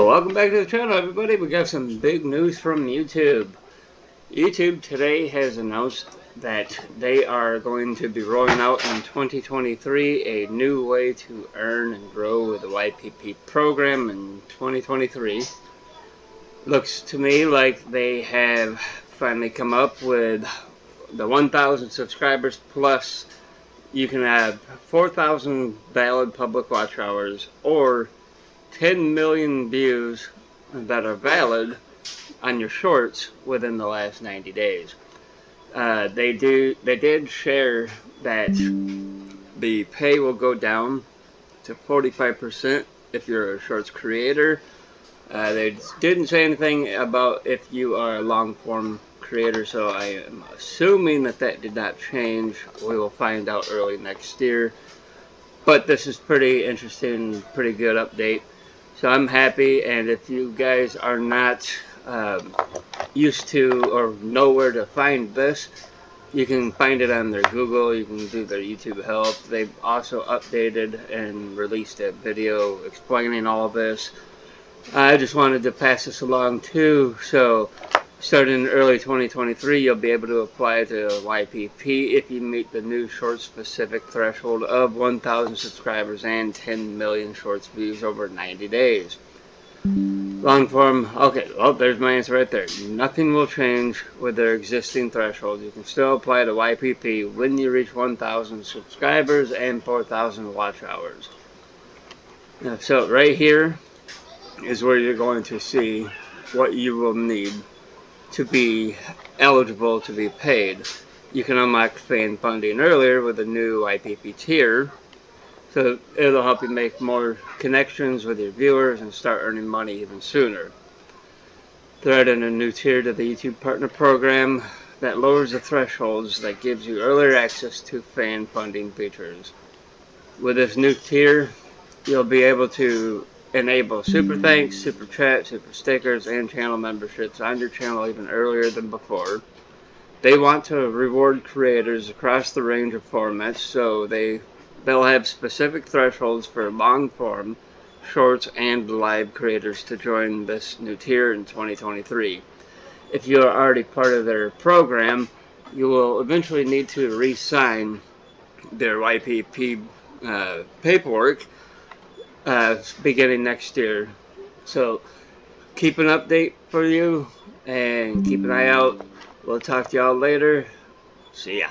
Welcome back to the channel everybody. We got some big news from YouTube. YouTube today has announced that they are going to be rolling out in 2023 a new way to earn and grow with the YPP program in 2023. Looks to me like they have finally come up with the 1,000 subscribers plus you can have 4,000 valid public watch hours or 10 million views that are valid on your shorts within the last 90 days. Uh, they do. They did share that the pay will go down to 45% if you're a shorts creator. Uh, they didn't say anything about if you are a long form creator, so I am assuming that that did not change. We will find out early next year. But this is pretty interesting, pretty good update. So I'm happy, and if you guys are not um, used to or know where to find this, you can find it on their Google, you can do their YouTube help. They've also updated and released a video explaining all of this. I just wanted to pass this along too, so Starting in early 2023, you'll be able to apply to YPP if you meet the new short specific threshold of 1,000 subscribers and 10 million shorts views over 90 days. Long form, okay, well, there's my answer right there. Nothing will change with their existing threshold. You can still apply to YPP when you reach 1,000 subscribers and 4,000 watch hours. So right here is where you're going to see what you will need to be eligible to be paid. You can unlock fan funding earlier with a new YPP tier. So it'll help you make more connections with your viewers and start earning money even sooner. They're adding a new tier to the YouTube Partner Program that lowers the thresholds that gives you earlier access to fan funding features. With this new tier, you'll be able to enable super thanks, super chat, super stickers, and channel memberships on your channel even earlier than before. They want to reward creators across the range of formats, so they they'll have specific thresholds for long form, shorts, and live creators to join this new tier in 2023. If you are already part of their program, you will eventually need to re-sign their YPP uh, paperwork uh, beginning next year. So keep an update for you and keep an eye out. We'll talk to y'all later. See ya.